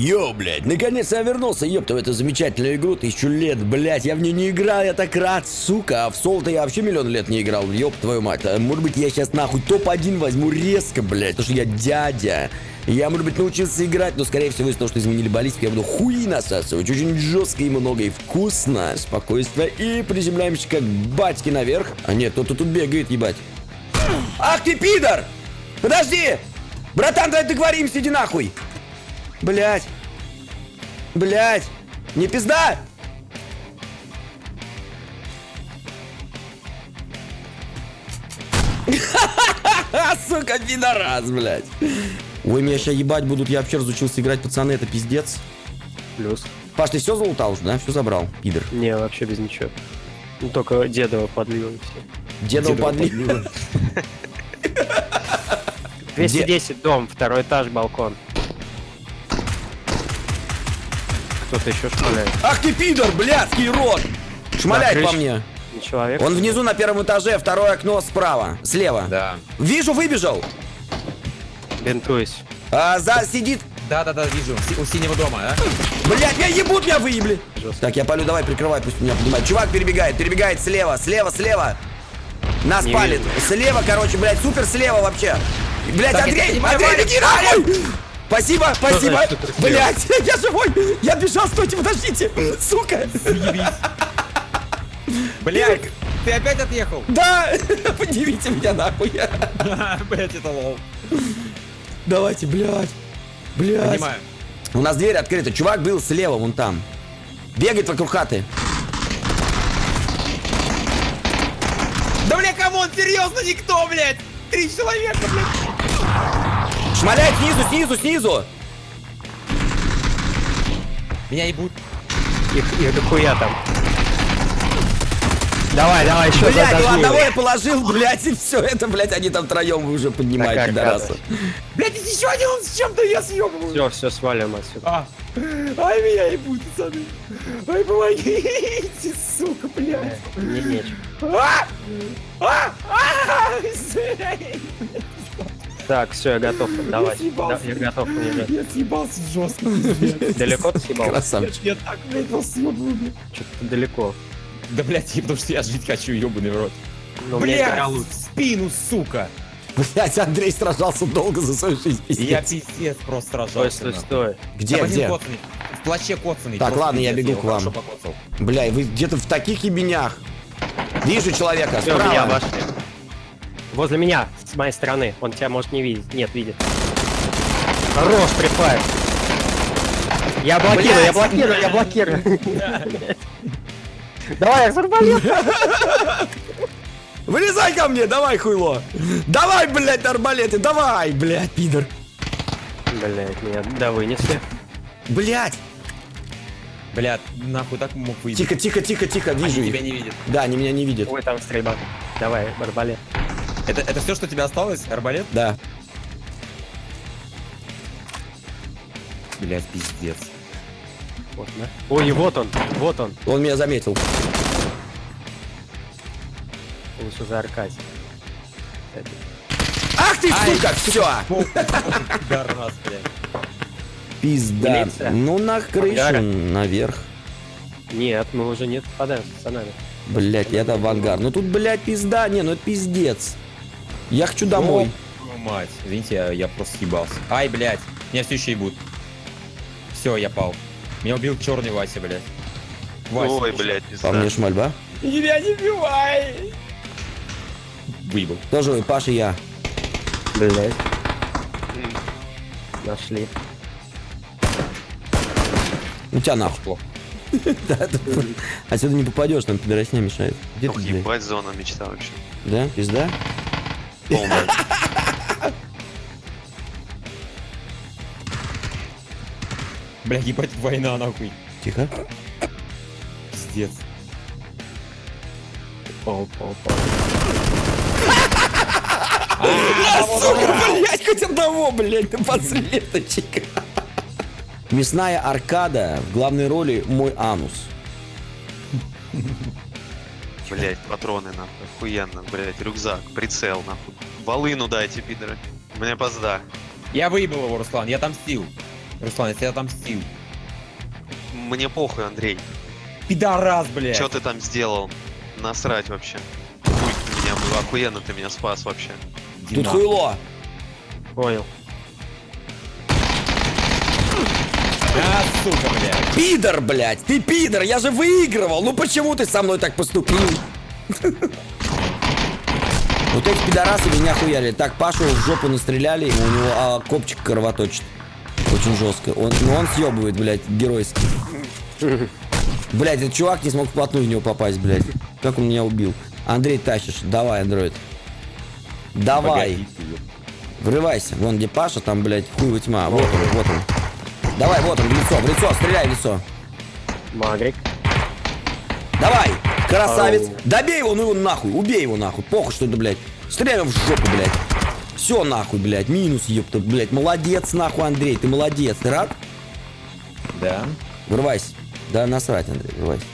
Йоу, блядь, наконец-то я вернулся, ёпта, в эту замечательную игру, тысячу лет, блядь, я в нее не играл, я так рад, сука, а в соло я вообще миллион лет не играл, ёб твою мать, а может быть я сейчас нахуй топ-1 возьму резко, блядь, потому что я дядя, я, может быть, научился играть, но, скорее всего, из-за того, что изменили баллистику, я буду хуи насасывать, очень жестко и много, и вкусно, спокойствие, и приземляемся как батьки наверх, а нет, кто-то тут бегает, ебать. Ах ты пидор! Подожди! Братан, давай договоримся, иди нахуй! Блять. Блять. Не пизда! Сука, пидорас, блядь. Ой, меня сейчас ебать будут. Я вообще разучился играть, пацаны, это пиздец. Плюс. Паш, ты все залутал уже, да? Все забрал, пидор. Не, вообще без ничего. Ну, только дедова подлил и все. Дедов подлил. 210 дом, второй этаж, балкон. Кто-то еще шмаляет. Ах ты пидор, блядский рот! Шмаляет по мне. Не человек? Он внизу на первом этаже, второе окно справа, слева. Да. Вижу, выбежал. Бинтуюсь. А, за сидит. Да-да-да, вижу. Си- У синего дома, а? Блять, меня ебут, меня выебли. Жестко. Так, я полю, давай, прикрывай, пусть меня поднимает. Чувак перебегает, перебегает слева, слева, слева. Нас Не палит. вижу. Слева, короче, блядь, супер слева вообще. Блять, Так, Андрей, Андрей, беги нахуй! Спасибо, спасибо. Блять, я живой. Я бежал, стойте, подождите. Сука. Блядь, ты опять отъехал? Да, поднимите меня нахуй. Блядь, это лол. Давайте, блядь. Блядь. Понимаю. У нас дверь открыта. Чувак был слева, вон там. Бегает вокруг хаты. Да, бля, come on, серьезно, никто, блядь! Три человека, блядь! Шмаляет снизу, снизу, снизу. Меня ебут. Их, их дохуя там. Давай, давай, еще Блядь, ну одного я положил, блядь, и все это, блядь, они там троем вы уже поднимаете, Такая пидорасы. Блядь, еще один он с чем-то я съебываю. Все, все, свалим отсюда. А. Ай, меня ебут, пацаны. Ай, помогите, сука, блядь. Не, нечего. А! А! А! Так, все, я готов. Давай. съебался. Да, я готов уезжать. Я съебался жестко, пиздец. Далеко ты съебал? Красавчик. Я так, блядь, вас съебываю, блядь. Что-то далеко. Да, блядь, потому что я жить хочу, ебаный в рот. Но у меня Блядь, в спину, сука. Блядь, Андрей сражался долго за свою жизнь, И Я пиздец. пиздец просто Стой, сражался. стой, нахуй. стой. Где, Там где? коцаный, В плаще коцаный. Так, просто ладно, я пиздец, бегу к вам. Бля, и вы где-то в таких ебенях. Вижу человека, Все, меня справа. обошли. Возле меня, с моей стороны. Он тебя может не видеть. Нет, видит. Хорош, припай. Я блокирую, Блядь. я блокирую, я блокирую. Давай, арбалет. Вылезай ко мне, давай, хуйло. Давай, блядь, арбалеты, давай, блядь, пидор. Блять, меня да вынесли. Блядь. Блядь, нахуй так мог выйти. Тихо, тихо, тихо, тихо, Они вижу тебя их. не видят. Да, они меня не видят. Ой, там стрельба. Давай, арбалет. Это, это все, что тебе осталось? Арбалет? Да. Блядь, пиздец. Вот, да. Ой, и вот он, вот он. Он меня заметил. Лучше за Аркадий. Ах ты, сука, все. Блядь. Пизда. Милиция. Ну на крышу, Ангара. наверх. Нет, мы уже не попадаем с пацанами. Блять, я-то в ангар. Ну тут, блядь, пизда. Не, ну это пиздец. Я хочу домой. Твою Мать, извините, я, я просто съебался. Ай, блядь, меня все еще ебут. Все, я пал. Меня убил черный Вася, блядь. Вася, Ой, блядь, По пизда. мне шмальба. Меня не бивай! Выебал. Тоже вы, Паша я. Блять. Нашли. У тебя нахуй. Плохо. Отсюда не попадешь, там пидоросня мешает. Где ты, блядь? ебать, зона мечта вообще. Да? Пизда? Полная. Бля, ебать, война нахуй. Тихо. Пиздец. Пол, пол, пол. Сука, блядь, хоть одного, блядь, напоследочек. Мясная аркада в главной роли мой анус. Блять, патроны нахуй. Охуенно, блять, рюкзак, прицел нахуй. Волыну дайте, пидоры. Мне позда. Я выебал его, Руслан, я отомстил. Руслан, я тебя отомстил. Мне похуй, Андрей. Пидорас, блядь. Что ты там сделал? Насрать вообще. Хуй ты меня, был, охуенно ты меня спас вообще. Иди Тут хуйло. Понял. А, сука, блядь. Пидор, блядь, ты пидор, я же выигрывал. Ну почему ты со мной так поступил? Вот эти пидорасы меня хуяли. Так, Пашу в жопу настреляли, у него а, копчик кровоточит. Очень жестко. Он, ну он съебывает, блядь, геройски. Блядь, этот чувак не смог вплотную в него попасть, блядь. Как он меня убил. Андрей, тащишь. Давай, андроид. Давай. Врывайся. Вон где Паша, там, блядь, хуй тьма. Вот он, вот он. Давай, вот он, в лицо, в лицо, стреляй в лицо. Магрик. Давай, красавец. Ау. Добей его, ну его нахуй. Убей его нахуй. Похуй, что это, блядь. Стреляй в жопу, блядь. Все нахуй, блядь. Минус, ёпта, блядь. Молодец, нахуй, Андрей. Ты молодец. Ты рад? Да. Врывайся. Да насрать, Андрей, врывайся.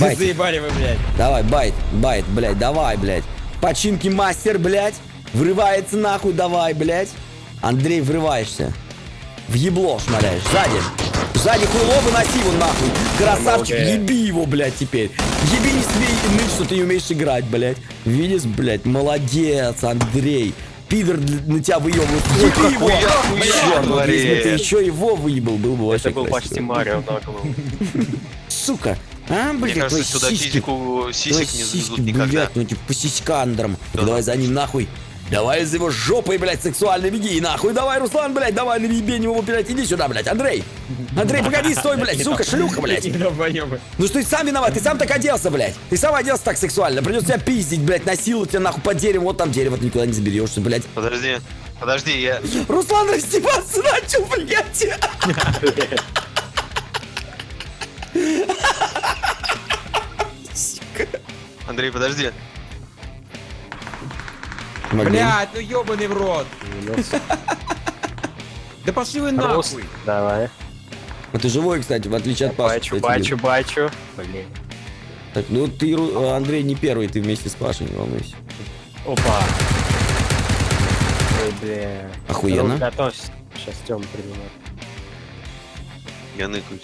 Bait. Заебали вы, блядь. Давай, bait, bait, блядь, давай, блядь. Починки мастер, блядь. Врывается нахуй, давай, блядь. Андрей, врываешься. В ебло шмаляешь. Сзади. Сзади хуйло выноси его нахуй. Красавчик, Молодец. еби его, блядь, теперь. Еби не смей ныть, что ты не умеешь играть, блядь. Видишь, блядь, молодец, Андрей. Пидор на тебя выебывает. Еби его. Черт, вот если бы ты еще его выебал, был бы вообще Это был красиво. почти Марио на. Сука. А, Мне блядь, кажется, сюда сиськи. сисек не завезут никогда. блядь, ну типа по сиськандрам. Да. Давай за ним нахуй. Давай за его жопой, блядь, сексуально беги, нахуй. Давай, Руслан, блядь, давай наебень его, блядь, иди сюда, блядь, Андрей. Андрей, погоди, стой, блядь, сука, шлюха, блядь. Ну что ты сам виноват, ты сам так оделся, блядь. Ты сам оделся так сексуально. Придется тебя пиздить, блядь, насиловать тебя нахуй под деревом. Вот там дерево, ты никуда не заберешься, блядь. Подожди, подожди, я... Руслан раздеваться начал, блядь. Андрей, подожди. Блядь, ну ебаный в рот. Да пошли вы нахуй. Давай. А ты живой, кстати, в отличие от Паши. Бачу, бачу, бачу. Блин. Так, ну ты, Ру- Андрей, не первый, ты вместе с Пашей, не волнуйся. Опа. Ой, бля. Охуенно. Готовься. Сейчас Тём принимает. Я ныкаюсь.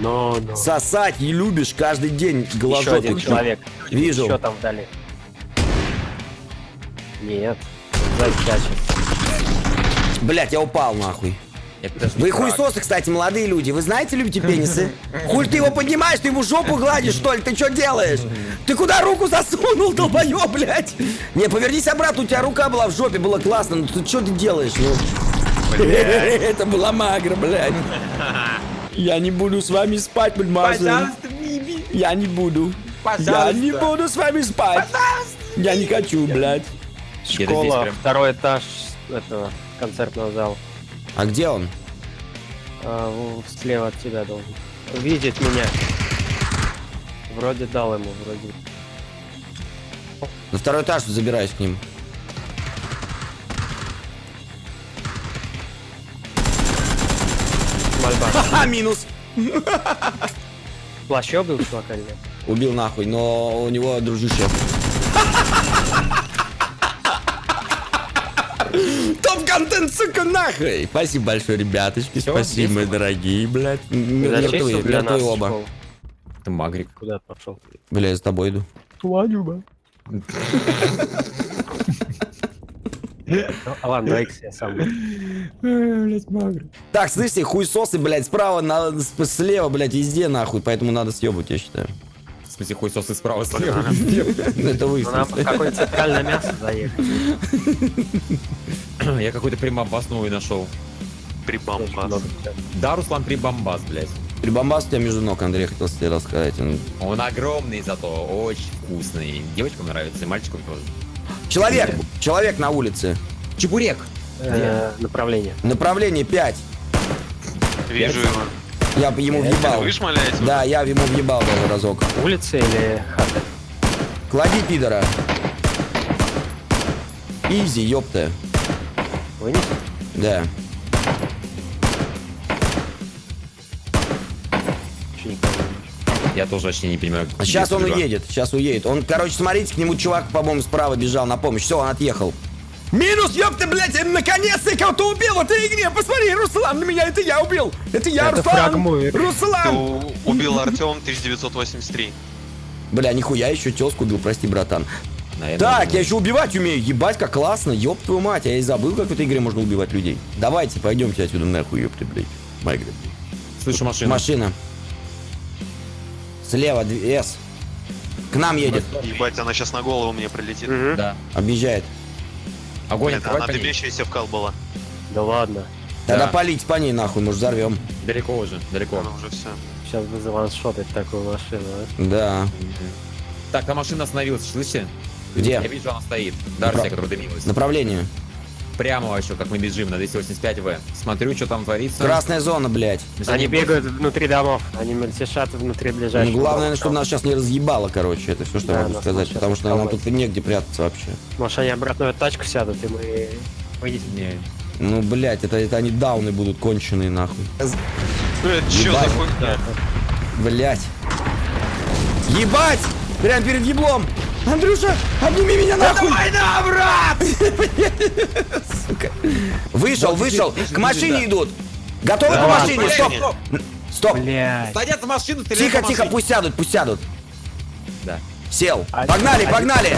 Но, но. Сосать и любишь каждый день Еще глазок. один человек. Вижу. Еще там вдали. Нет. Сзади тячет. Блять, я упал нахуй. Вы фраг. хуесосы, кстати, молодые люди. Вы знаете, любите пенисы? Хуль ты его поднимаешь, ты ему жопу гладишь, что ли? Ты что делаешь? Ты куда руку засунул, долбоёб, блядь? Не, повернись обратно, у тебя рука была в жопе, было классно. Ну ты что ты делаешь? Ну, это была магра, блядь. Я не буду с вами спать, мадемуазель. Пожалуйста, Биби. Я не буду. Я Пожалуйста. не буду с вами спать. Я не хочу, блядь. Школа, прям. второй этаж этого концертного зала. А где он? А, слева от тебя должен. Видит меня. Вроде дал ему, вроде. На второй этаж забираюсь к ним. Мольба. А, минус. Плащ был чувака или нет? Убил нахуй, но у него дружище. Топ-контент, сука, нахуй! Спасибо большое, ребяточки. Всё, Спасибо, мои дорогие, блядь. Мертвые, мертвые оба. Это Магрик. Куда ты пошел? Бля, я за тобой иду. А ладно, давай я сам. Блять, Магрик. Так, слышите, хуесосы, блядь, справа, на, с- слева, блядь, везде, нахуй. Поэтому надо съебать, я считаю. В смысле, хуй сосы справа слева. Это вы. Ну, нам какое-то центральное мясо заехать. Я какой-то прибамбас новый нашел. Прибамбас. Да, Руслан прибамбас, блядь. Прибамбас у тебя между ног, Андрей, хотел тебе рассказать. Он- Он огромный зато, очень вкусный. Девочкам нравится, и мальчикам тоже. Человек, человек на улице. Чебурек. Э, Направление. Направление 5. Вижу его. Я ему въебал. Вы шмаляете? Да, я ему въебал даже разок. Улица или хата? Клади, пидора. Изи, ёпта. Вынес? Да. Я тоже вообще не понимаю. Сейчас он судьба. уедет, сейчас уедет. Он, короче, смотрите, к нему чувак, по-моему, справа бежал на помощь. Все, он отъехал. Минус, ёпта, блядь, я наконец-то кого-то убил в этой игре. Посмотри, Руслан на меня, это я убил. Это я, Это Руслан. Ты Руслан. убил Артем 1983. Бля, нихуя, еще тезку убил, прости, братан. Наверное, Так, я еще убивать умею. Ебать, как классно. Ёб твою мать, я и забыл, как в этой игре можно убивать людей. Давайте, пойдемте отсюда нахуй, ёпты, блядь. Майгры. Слышу машину. Машина. Слева, С. К нам едет. Ебать, она сейчас на голову мне прилетит. Мгм. Да. Объезжает. Огонь, открой она дымящаяся в кал была. Да ладно. Тогда Да. полить по ней нахуй, может взорвем. Далеко уже, далеко. Она уже все. Сейчас бы заваншотать такую машину, а. Да. Так, та машина остановилась, слышите? Где? Я вижу, она стоит. Дарсия, Направ- которая дымилась. Направление. Прямо еще, как мы бежим на 285В. Смотрю, что там творится. Красная зона, блядь. Они они бегают внутри домов, они мельтешат внутри Ну, ближайших главное, домов. чтобы нас сейчас не разъебало, короче. Это все, что Да, я могу сказать. Потому что нам тут негде прятаться вообще. Может, они обратно в тачку сядут, и мы выйдем. Не. Ну, блядь, это, это они дауны будут конченые, нахуй. Э, чё за хуйня? Блядь. Ебать! Прям перед еблом! Андрюша, обними меня нахуй! Давай на, брат! Сука. Вышел, вышел. К машине идут. Готовы к машине? Стоп! Стоп! Садятся в машину, Тихо, тихо, пусть сядут, пусть сядут. Да. Сел. Погнали, погнали!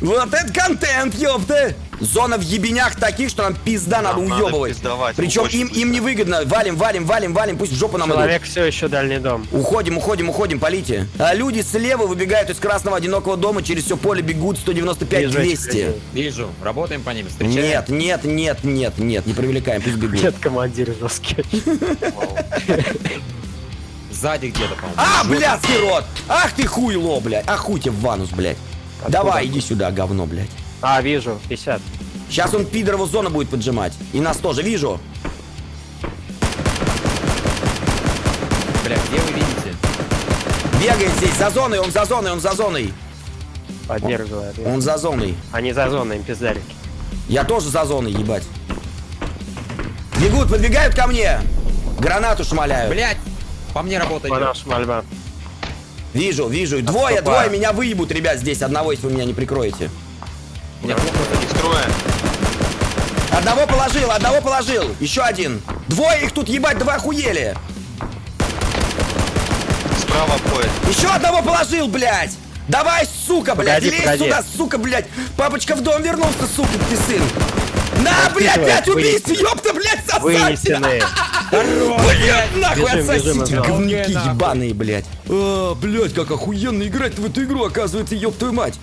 Вот это контент, ёпта! Зона в ебенях таких, что нам пизда надо Нам надо уебывать. Причем им, им быстро. невыгодно. Валим, валим, валим, валим, пусть в жопу нам идут. Человек все еще дальний дом. Уходим, уходим, уходим, полите. А люди слева выбегают из красного одинокого дома, через все поле бегут 195 Вижу этих 200. людей. Вижу, работаем по ним, встречаем. Нет, нет, нет, нет, нет, не привлекаем, пусть бегут. Нет, командир жесткий. Сзади где-то, по-моему. А, блядский рот! Ах ты хуйло, блядь! Ах хуй тебе в ванус, блядь! Давай, иди сюда, говно, блядь. А, вижу, 50. Сейчас он пидорову зону будет поджимать. И нас тоже вижу. Бля, где вы видите? Бегает здесь, за зоной, он за зоной, он за зоной. Поддерживает. Он за зоной. Они за зоной, им пиздарики. Я тоже за зоной, ебать. Бегут, подбегают ко мне. Гранату шмаляют. Блять! По мне работает. По наша мольба. Вижу, вижу. Двое, Отступаю. двое меня выебут, ребят, здесь. Одного, если вы меня не прикроете. Меня Их трое. Одного положил, одного положил. Еще один. Двое их тут ебать, два охуели. Справа обходит. Еще одного положил, блядь. Давай, сука, блядь, Погоди, лезь погоди. сюда, сука, блядь. Папочка в дом вернулся, сука, ты сын. На, блядь, пять убийств, ёпта, блядь, сосать. Вынесены. Блядь, нахуй отсосите, говнюки ебаные, блядь. А, блядь, как охуенно играть в эту игру, оказывается, ёб твою мать.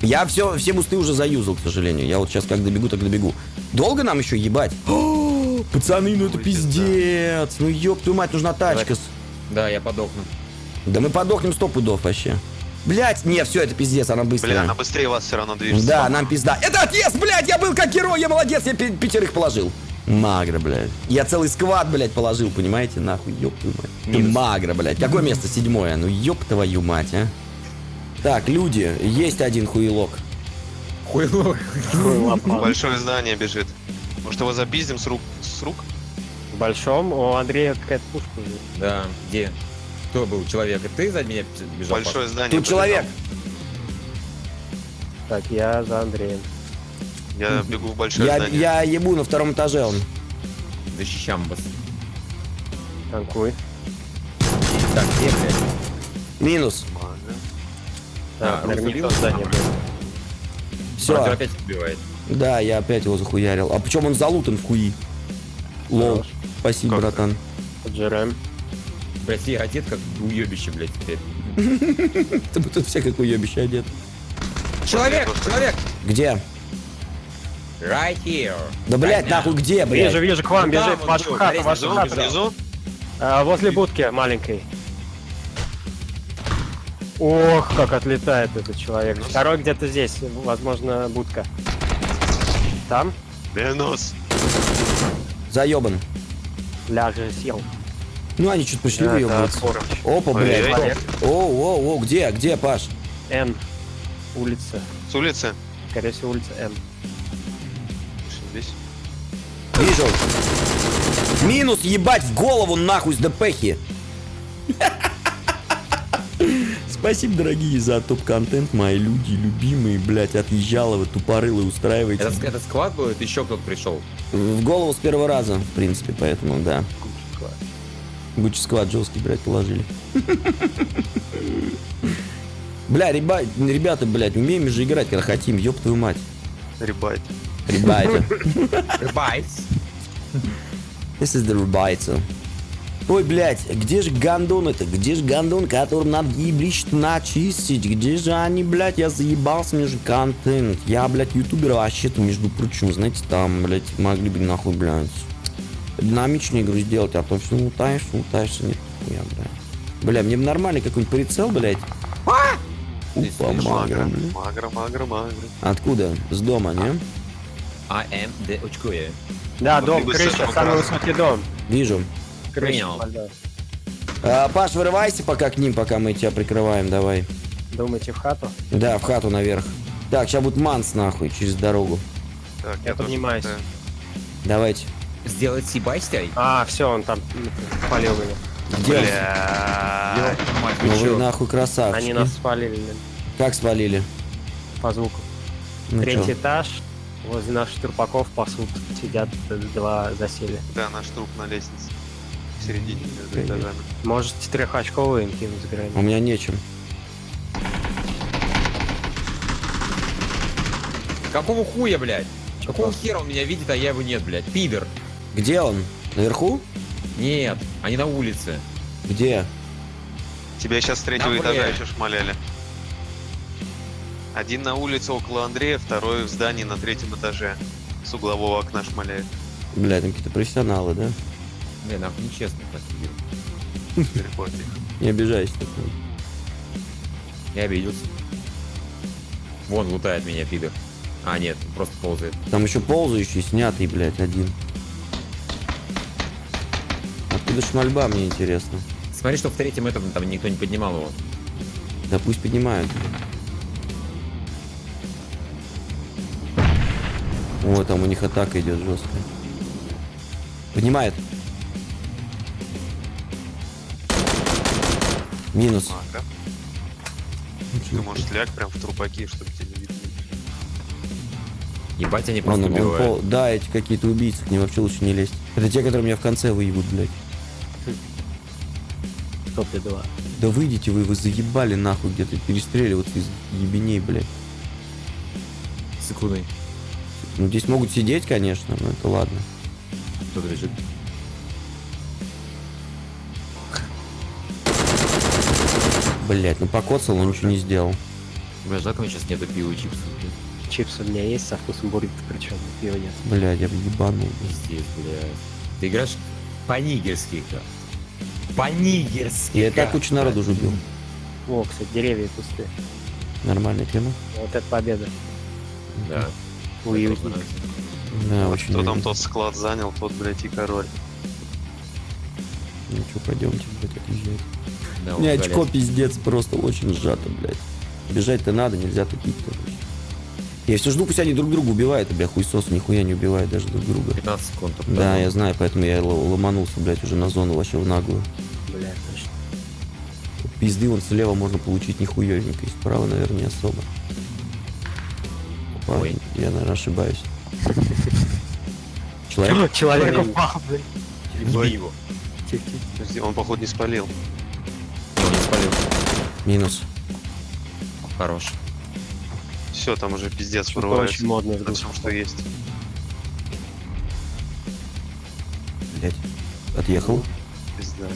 Я все, все бусты уже заюзал, к сожалению. Я вот сейчас как добегу, так добегу. Долго нам еще ебать? О, Пацаны, ну это пиздец. Ну ёб твою мать, нужна тачка. Да, я подохну. Да мы подохнем сто пудов вообще. Блять, не, все, это пиздец, она быстрая. Бля, она быстрее вас все равно движется. Да, нам пизда. Это отъезд, блядь, я был как герой, я молодец, я пятерых положил. Магра, блядь. Я целый сквад, блядь, положил, понимаете? Нахуй, ёб твою мать. Ты Минус. магра, блядь. Какое место? Седьмое. Ну ёб твою мать, а. Так, люди, есть один хуелок. Хуйло. Лапа. Большое здание бежит. Может его запиздим с рук? С рук? В большом у Андрея какая-то пушка. есть. Да, где? Кто был человек? И ты за меня бежал? Большое здание. Тут человек. Так, я за Андреем. Я бегу в большое Я, здание. я ебу на втором этаже он. Защищам вас. Танкуй. Так, где, блядь? Минус. Да, А, наверняка здание было. Все. Опять убивает. Да, я опять его захуярил. А причем он залутан в хуи. Лол. Спасибо, Как братан. Поджираем. Блять, я одет как уебище, блядь, теперь. Ты бы тут все как уебище одет. Человек, человек! Где? Right here. Да, блядь, нахуй где, блядь? Вижу, вижу, к вам бежит, вашу хату, вашу хату. Внизу? Возле будки маленькой. Ох, как отлетает этот человек. Второй где-то здесь, возможно, будка. Там? Минус. Заебан. Ляже сел. Ну, они чуть пошли. Форыч. Опа, блядь. Оу, оу, оу, где, где, Паш? Н. Улица. С улицы. Скорее всего, улица Н. Здесь. Вижу. Минус, ебать, в голову нахуй с ДПхи. Спасибо, дорогие, за топ-контент, мои люди, любимые, блядь, отъезжало вы тупорылы, устраивайте. Это, это склад это еще кто-то пришел. В голову с первого раза, в принципе, поэтому, да. Гуччи сквад жесткий, блядь, положили. Бля, реба- ребята, блядь, умеем же играть, когда хотим, ёб твою мать. Ребать. Ребята. Рыбайс. This is the ребята. Ой, блядь, где же гандон это? Где же гандон, который надо еблич начистить? Где же они, блядь, я заебался, мне же контент. Я, блядь, ютубер вообще-то, между прочим, знаете, там, блядь, могли бы нахуй, блядь, динамичную игру сделать, а то все лутаешь, лутаешься, нет, хуя, блядь. Бля, мне бы нормальный какой-нибудь прицел, блядь. Упа, видишь, магра, блядь. магра, магра, магра. Откуда? С дома, не? АМД очкує. Да, Вот дом, крыша, самый высокий дом. Вижу. Принял. А, Паш, вырывайся пока к ним, пока мы тебя прикрываем, давай. Думаете в хату? Да, в хату наверх. Так, сейчас будет манс нахуй через дорогу. Так, Я тоже поднимаюсь. пытаюсь. Давайте. Сделать сибайстяй? А, все, он там спалил меня. Где? Бля. Ну вы нахуй красавчики. Они нас спалили блин, Как свалили? по звуку. Ну Третий чё? этаж. Возле наших трупаков пасут. Сидят два засели. Да, наш труп на лестнице. В середине между этажами. Можете трехочковые им кинуть У грани. меня нечем. Какого хуя, блядь? Какого хера он меня видит, а я его нет, блядь? Пидор. Где он? Наверху? Нет, они на улице. Где? Тебя сейчас с третьего Да, этажа еще шмаляли. Один на улице около Андрея, второй в здании на третьем этаже. С углового окна шмаляет. Бля, там какие-то профессионалы, да? Блин, нахуй нечестно них. Не обижайся. Я обиделся. Вон лутает меня, пидор. А, нет, просто ползает. Там еще ползающий, снятый, блядь, один. Откуда шмальба, мне интересно. Смотри, что в третьем этом там никто не поднимал его. Да пусть поднимают. О, там у них атака идет жесткая. Поднимает. Минус. Ага. Ты, может, ляг прям в трупаки, чтобы тебя не видно. Ебать, они Он- просто он убивают. пол- Да, эти какие-то убийцы, к ним вообще лучше не лезть. Это те, которые меня в конце выебут, блядь. Топли два. Да выйдите вы, вы заебали нахуй где-то перестреливаться из ебеней, блядь. Секунды. Ну здесь могут сидеть, конечно, но это ладно. Кто-то лежит. Блять, ну покоцал, но ничего не сделал. Бля, жалко, у меня сейчас нету пива и чипсов. блин. Чипсы у меня есть со вкусом буррито, причем пива нет. Блядь, я бы ебанул. Пиздец, блядь. Ты играешь по-нигерски как? По-нигерски Я и так кучу народу уже убил. О, кстати, деревья пустые. Нормальная тема. Вот это победа. Да. Уютненько. Да, Вот очень кто там уютно. тот склад занял, тот, блядь, и король. Ну что, пойдемте, блядь, отъезжать. Да, У меня вот, очко блядь. пиздец, просто очень сжато, блядь. Бежать-то надо, нельзя тупить, короче. Я все жду, пусть они друг друга убивают, а бля, хуйсос нихуя не убивает даже друг друга. 15 секунд. Да, дал. я знаю, поэтому я ломанулся, блядь, уже на зону вообще в наглую. Бля, точно. Пизды вон слева можно получить нихуевенько, и справа, наверное, не особо. Опа, Ой. я, наверное, ошибаюсь. Человек? Человек упал, блин. Еби его. Он, походу, не спалил. Минус. Хорош. Все, там уже пиздец Что-то вырывается. очень модное На всем, что есть. Блять. Отъехал. Пизда.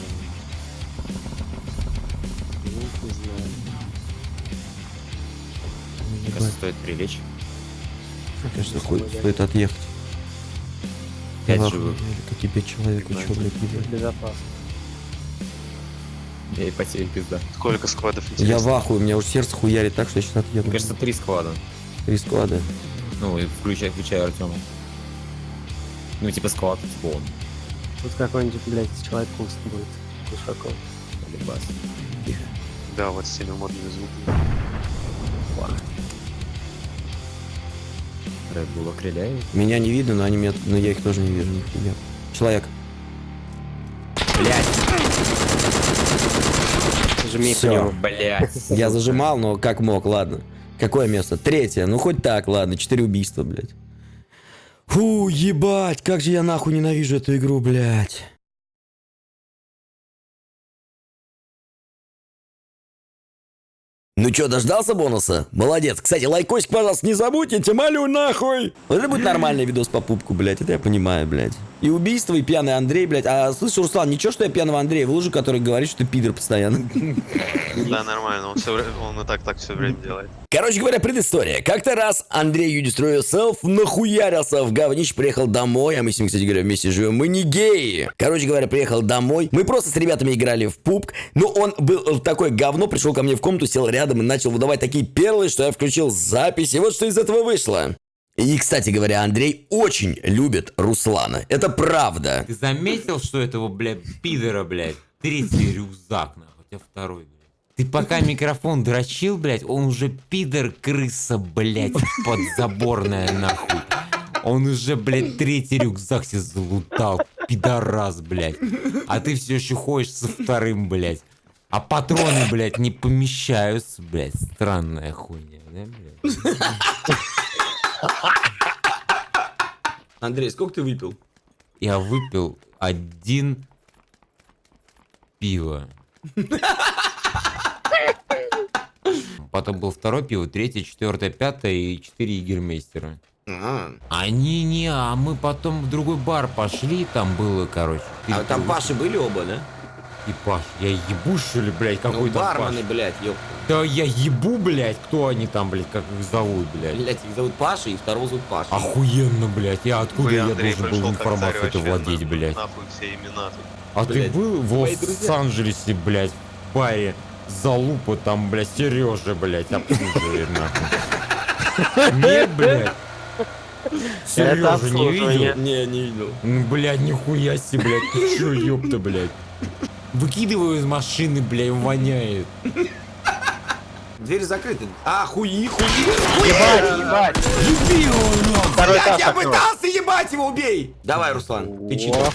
Не знаю. Мне кажется, стоит прилечь. Хуй, мы стоит отъехать. Пять живых. пять человек, чё, блядь? Безопасно. Я и потерял пизда. Сколько сквадов Я интересно? в ахуе, у меня уже сердце хуярит так, что я сейчас отъеду. Мне кажется, три склада. Три склада. Ну, и включая, включая Артема. Ну, типа склад, типа он. Тут какой-нибудь, блядь, человек куст будет. Кушаков. Либас. Да, вот с теми модными звуками. Red Bull окреляет. Меня не видно, но они меня, но я их тоже не вижу, нихуя. Человек. Блять! Жми к Всё. нему. Блять. Я зажимал, но как мог, ладно. Какое место? Третье. Ну хоть так, ладно. Четыре убийства, блядь. Фу, ебать, как же я нахуй ненавижу эту игру, блядь. Ну чё, дождался бонуса? Молодец. Кстати, лайкосик, пожалуйста, не забудьте, тебя молю нахуй. Вот это будет нормальный видос по пупку, блядь, это я понимаю, блядь. И убийство, и пьяный Андрей, блядь. А слышишь, Руслан, ничего, что я пьяного Андрея выложу, который говорит, что ты пидор постоянно. Да, нормально, он, все, он и так так все время делает. Короче говоря, предыстория. Как-то раз Андрей You Destroy Yourself нахуярился в говнище, приехал домой, а мы с ним, кстати говоря, вместе живем. Мы не геи. Короче говоря, приехал домой. Мы просто с ребятами играли в пупк, но он был в такое говно, пришел ко мне в комнату, сел рядом и начал выдавать такие перлы, что я включил запись, и вот что из этого вышло. И, кстати говоря, Андрей очень любит Руслана. Это правда. Ты заметил, что этого, блядь, пидора, блядь, третий рюкзак, нахуй, у тебя второй, блядь. Ты пока микрофон дрочил, блядь, он уже пидор, крыса, блядь, подзаборная, нахуй. Он уже, блядь, третий рюкзак себе залутал, пидорас, блядь. А ты все еще ходишь со вторым, блядь. А патроны, блядь, не помещаются, блядь. Странная хуйня, да, блядь? Андрей, сколько ты выпил? Я выпил один пиво. Потом был второй пиво, третье, четвертое, пятое и четыре егермейстера. Они не, а мы потом в другой бар пошли, там было, короче. А пива. Паши были оба, да? И Паш, я ебу, что ли, блядь, Ну, какой-то Паш? блядь, ёпта. Да я ебу, блядь, кто они там, блядь, как их зовут, блядь. Блядь, их зовут Паша, и второго зовут Паша. Охуенно, блядь, я откуда Хуй, я Андрей должен был информацию это владеть, на- блядь? Нахуй все имена тут. А Блядь, ты был в. Лос-Анджелесе, блядь, в баре Залупа там, блядь, Сережа, блядь, обслуживает, нахуй. Нет, блядь. Сережа не видел? Не, не видел. Ну, блядь, нихуя себе, блядь, ты чё, ёпта, блядь. Выкидываю из машины, блядь, воняет. Двери закрыты. А, хуи, хуи. Ебать, ебать. Второй Блядь, этаж я пытался ебать его, убей. Давай, Руслан, ты читер.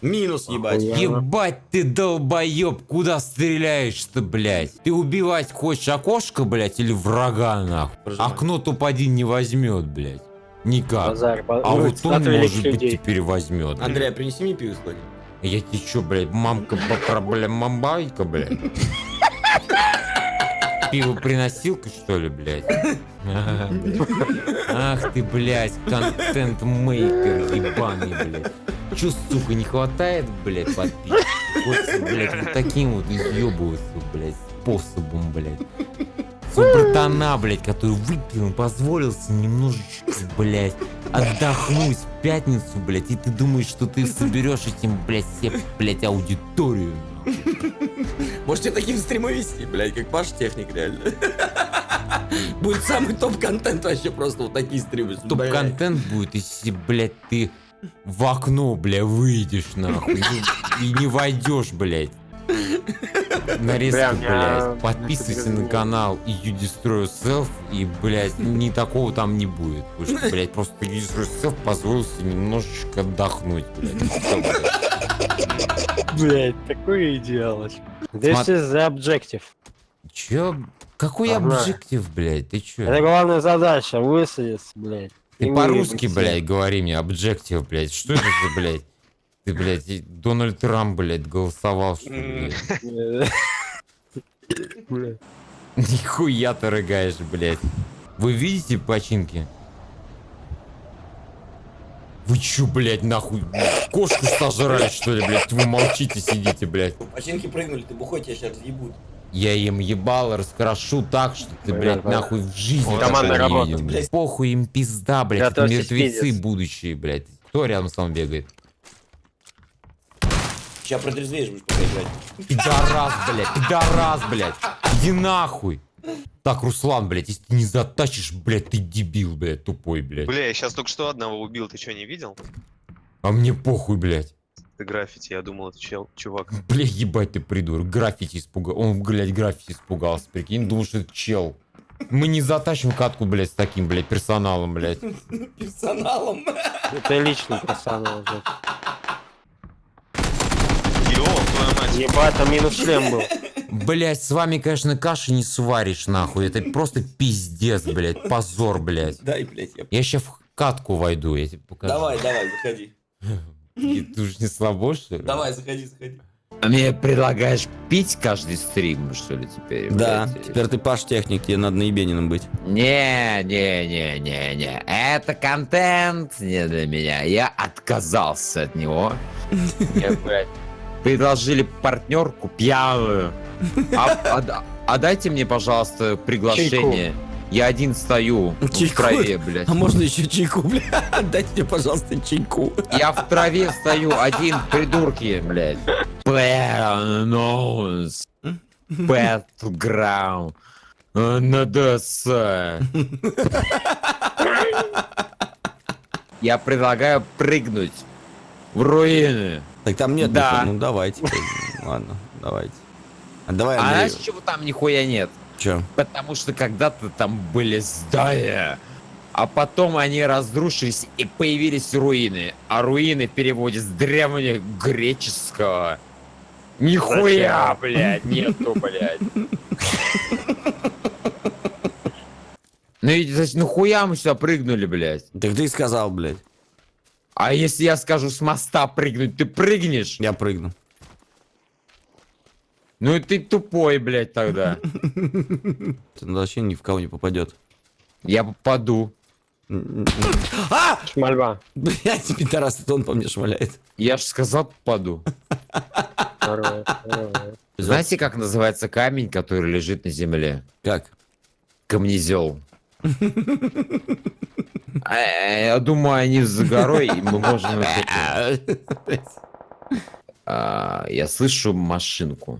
Минус ебать. Ебать ты долбоеб, куда стреляешь-то, блядь? Ты убивать хочешь окошко, блядь, или врага, нахуй? Прожимай. Окно топ-1 не возьмет, блядь. Никак. Базар, ба- А вот он, может быть, людей. теперь возьмет. Андрей, а принеси мне пиво сходи. Я тебе чё, блядь, мамка бля, мамбайка, блядь? Пиво приносилка, что ли, блядь? Ах ты, блядь, контент-мейкер ебаный, блядь. Чё, сука, не хватает, блядь, подписчиков? Блядь, вот таким вот изъебываться, блядь, способом, блядь. Свой братана, блядь, который выпил, позволился немножечко, блядь, отдохнуть в пятницу, блядь, и ты думаешь, что ты соберешь этим, блядь, себе, блядь, аудиторию. Можете таким стримы вести, блядь, как Паш Техник, реально. Будет самый топ-контент вообще просто вот такие стримы. Топ-контент будет, если, блядь, ты в окно, бля, выйдешь, нахуй, и, и не войдешь, блядь. Я блядь. Подписывайся на канал и You Destroy Yourself, и, блядь, ни такого там не будет. Потому что, блядь, просто You Destroy Yourself позволил себе немножечко отдохнуть, блядь. Всё, блядь. Блять, такой идеалоч. This is the objective. Чё? Какой объектив, блядь? Ты чё? Это главная задача, высадиться, блять. Ты по-русски, блядь, говори мне, объектив, блядь. Что это за, блядь? Ты, блядь, Дональд Трамп, блядь, голосовал, что ли, блядь? Нихуя ты рыгаешь, блядь. Вы видите починки? Вы чё, блядь, нахуй? Кошку сожрали, что ли, блядь? Вы молчите, сидите, блядь. Починки прыгнули, ты бухой, тебя сейчас разъебут. Я им ебало раскрошу так, что ты, блядь, нахуй в жизни не работа. Похуй им пизда, блядь, мертвецы будущие, блядь. Кто рядом с вами бегает? Сейчас протрезвеешь, будешь пока играть. Пидорас, блядь, пидорас, блядь. Иди нахуй. Так, Руслан, блядь, если ты не затащишь, блядь, ты дебил, блядь, тупой, блядь. Бля, я сейчас только что одного убил, ты что, не видел? А мне похуй, блядь. Ты граффити, я думал, это чел, чувак. Бля, ебать ты придурок. Граффити испугал. Он, блядь, граффити испугался, прикинь. Думал, что это чел. Мы не затащим катку, блядь, с таким, блядь, персоналом, блядь. Персоналом. Это личный персонаж. Йо, твою мать, Ебать, там минус шлем был. Блять, с вами, конечно, каши не сваришь, нахуй. Это просто пиздец, блядь. Позор, блядь. Дай, блядь, я... Я сейчас в катку войду, я тебе покажу. Давай, давай, заходи. И ты уж не слабо, что ли? Давай, заходи, заходи. А мне предлагаешь пить каждый стрим, что ли, теперь? Да, блядь? теперь ты Паш техник, тебе надо наебениным быть. Не, не, не, не, не. Это контент не для меня. Я отказался от него. Мне, блядь, предложили партнерку пьяную. А, а а дайте мне, пожалуйста, приглашение. Я один стою в Чайку? траве, блядь. А можно еще чайку, бля? Дайте мне, пожалуйста, чайку. Я в траве стою один, придурки, блядь. Playoffs. Battleground. На ДС. Я предлагаю прыгнуть в руины. Так там нет Да. нихуя. Ну давайте. Ладно, давайте. А давай, А знаешь, чего там нихуя нет? Чё? Потому что когда-то там были здания, а потом они разрушились и появились руины. А руины в переводе с древнегреческого. Нихуя, блядь, нету, блядь. Ну и значит, нахуя мы сюда прыгнули, блядь? Так ты сказал, блядь. А если я скажу с моста прыгнуть, ты прыгнешь? Я прыгну. Ну и ты тупой, блядь, тогда. Это вообще ни в кого не попадет. Я попаду. А! Шмальба. Блядь, пидорас, это он по мне шмаляет. Я же сказал попаду. Знаете, как называется камень, который лежит на земле? Как? Камнезел. А, Я думаю, они за горой, и мы можем... А, Я слышу машинку.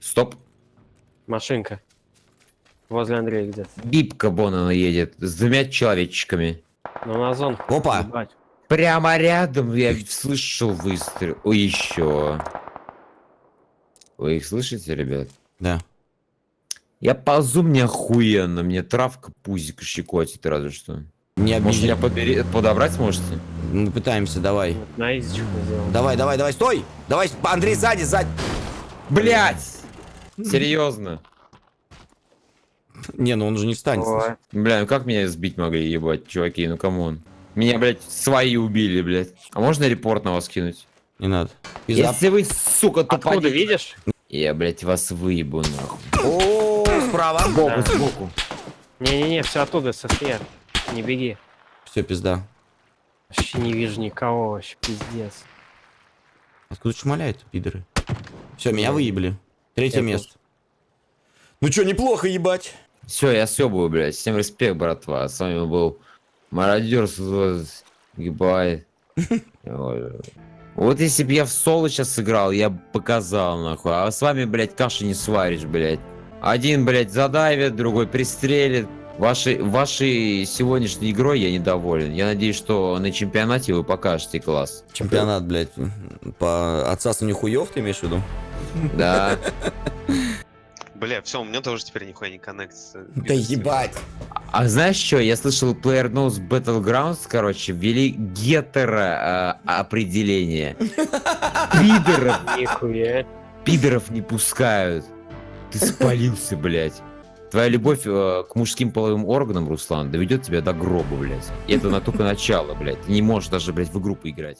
Стоп. Машинка. Возле Андрея где-то. Бибка вон она едет с двумя человечками. Ну на зон. Опа! Ебать. Прямо рядом я слышал выстрел. О, еще. Вы их слышите, ребят? Да. Я ползу, мне охуенно, мне травка пузик щекотит разве что. Не Может, меня подбери- подобрать сможете? Мы пытаемся, давай. На изичку сделал. Давай, давай, давай, стой! Давай, Андрей, сзади, сзади. Блять! Серьезно? Не, ну он же не встанет. Ой. Бля, ну как меня сбить могли, ебать, чуваки, ну come on. Меня, блядь, свои убили, блядь. А можно report на вас кинуть? Не надо. Пизда. Если вы, сука, Откуда тупо... видишь? Я, блядь, вас выебу, нахуй. Справа. Сбоку, Да. сбоку. Не-не-не, все оттуда, со сфер. Не беги. Все, пизда. Вообще не вижу никого, вообще пиздец. Откуда шмаляют, пидоры? Все, меня выебли. Третье Я место. Ну чё, неплохо, ебать. Все, я съебываю, блядь. Всем респект, братва. С вами был Мародер Ебать. Вот если бы я в соло сейчас сыграл, я бы показал, нахуй. А с вами, блядь, каши не сваришь, блядь. Один, блядь, задавит, другой пристрелит. Вашей, вашей сегодняшней игрой я недоволен. Я надеюсь, что на чемпионате вы покажете класс. Чемпионат, блядь, по отсасыванию хуев, ты имеешь в виду? Да. Бля, все, у меня тоже теперь нихуя не коннектится. Да ебать. А знаешь что, я слышал, Player Knows Battlegrounds, короче, ввели гетеро э, определение. Пидоров, Нихуя. пидоров не пускают. Ты спалился, блядь. Твоя любовь э, к мужским половым органам, Руслан, доведет тебя до гроба, блядь. И это на только начало, блядь. Ты не можешь даже, блядь, в игру поиграть.